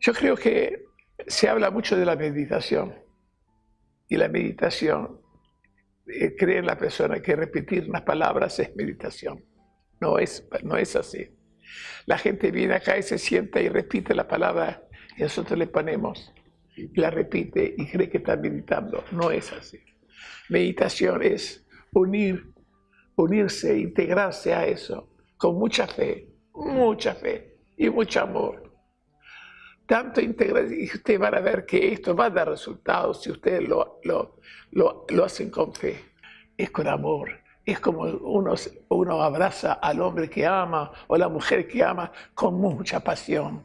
Yo creo que se habla mucho de la meditación y la meditación eh, cree en la persona que repetir unas palabras es meditación. No es, no es así. La gente viene acá y se sienta y repite la palabra y nosotros le ponemos, la repite y cree que está meditando. No es así. Meditación es unir, unirse, integrarse a eso con mucha fe, mucha fe y mucho amor. Tanto integración, y ustedes van a ver que esto va a dar resultados si ustedes lo, lo, lo, hacen con fe. Es con amor. Es como uno, uno abraza al hombre que ama o la mujer que ama con mucha pasión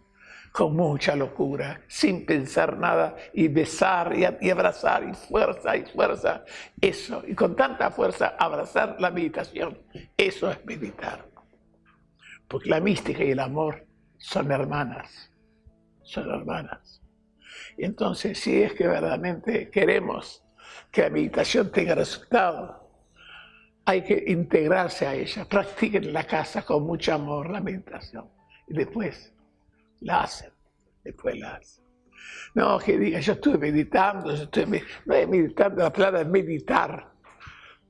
con mucha locura, sin pensar nada, y besar y, abrazar, y fuerza y fuerza. Eso, y con tanta fuerza abrazar la meditación, eso es meditar. Porque la mística y el amor son hermanas, son hermanas. Y entonces, si es que verdaderamente queremos que la meditación tenga resultado, hay que integrarse a ella. Practiquen en la casa con mucho amor la meditación. Y después la hacen, después la hacen. No, que diga, yo estuve meditando, yo estuve, no es meditando, la palabra es meditar.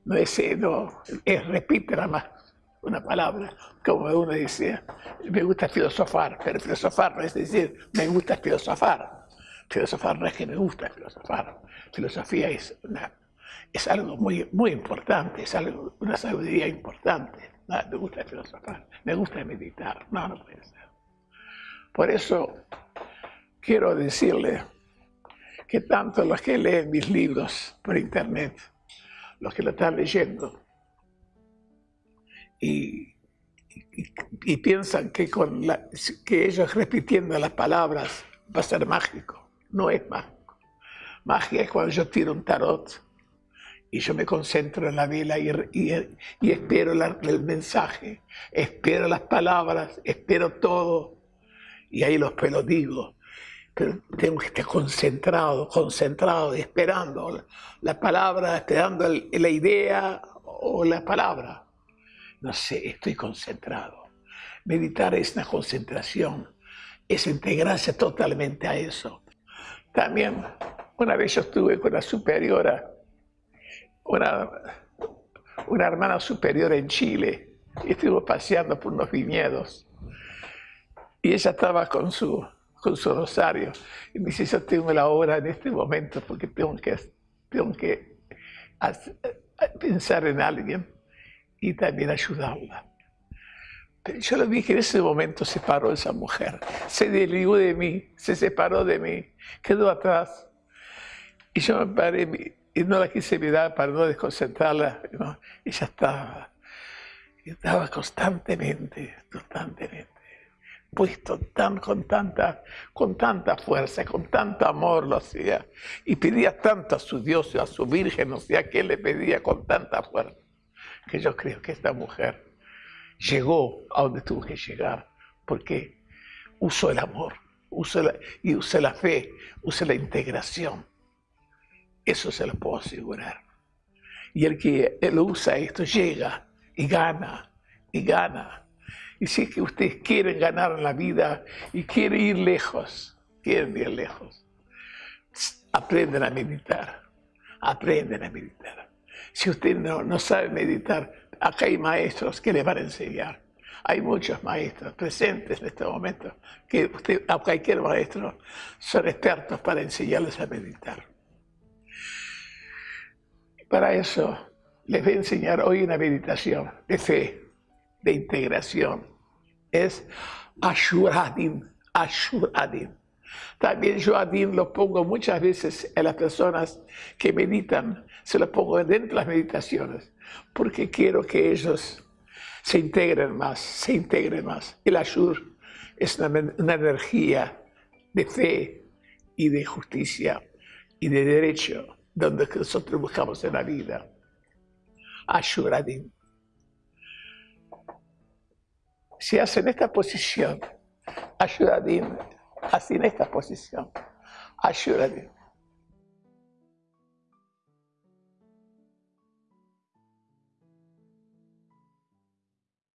No es, no, es repite nada más una palabra, como uno dice, me gusta filosofar, pero filosofar no es decir, me gusta filosofar. Filosofar no es que me gusta filosofar. Filosofía es, es algo muy, muy importante, es algo, una sabiduría importante. No, me gusta filosofar, me gusta meditar. No, no puede ser. Por eso quiero decirle que tanto los que leen mis libros por internet, los que lo están leyendo, y, piensan que, con que ellos repitiendo las palabras va a ser mágico. No es mágico. Magia es cuando yo tiro un tarot y yo me concentro en la vela y, y, espero el mensaje, espero las palabras, espero todo y ahí los digo, pero tengo que estar concentrado, concentrado, esperando la palabra, esperando la idea o la palabra. No sé, estoy concentrado. Meditar es una concentración, es integrarse totalmente a eso. También, una vez yo estuve con la superiora, una, una hermana superior en Chile, y estuve paseando por unos viñedos y ella estaba con su, con su rosario. Y me dice, yo tengo la hora en este momento porque tengo que, tengo que pensar en alguien y también ayudarla. Yo lo vi que en ese momento se paró esa mujer, se desligó de mí, se separó de mí, quedó atrás. Y yo me paré y no la quise mirar para no desconcentrarla. Ella estaba, estaba constantemente, constantemente puesto tan, con, tanta, con tanta fuerza, con tanto amor lo hacía. Y pedía tanto a su Dios, a su Virgen, o sea, que le pedía con tanta fuerza. Que yo creo que esta mujer llegó a donde tuvo que llegar, porque usó el amor, usó y usó la fe, usó la integración. Eso se lo puedo asegurar. Y el que lo usa esto llega y gana, y gana, y si es que ustedes quieren ganar en la vida y quieren ir lejos, quieren ir lejos, aprenden a meditar, aprenden a meditar. Si usted no, no sabe meditar, acá hay maestros que le van a enseñar. Hay muchos maestros presentes en este momento que usted, a cualquier maestro son expertos para enseñarles a meditar. Para eso les voy a enseñar hoy una meditación de fe, de integración, es Ashuradim, Ashuradim. También Ashuradim lo pongo muchas veces en las personas que meditan, se lo pongo dentro de las meditaciones, porque quiero que ellos se integren más, se integren más. El Ashur es una, una energía de fe y de justicia y de derecho, donde nosotros buscamos en la vida. Ashuradim si hacen esta posición, ayudadim, así en esta posición, ayudadim.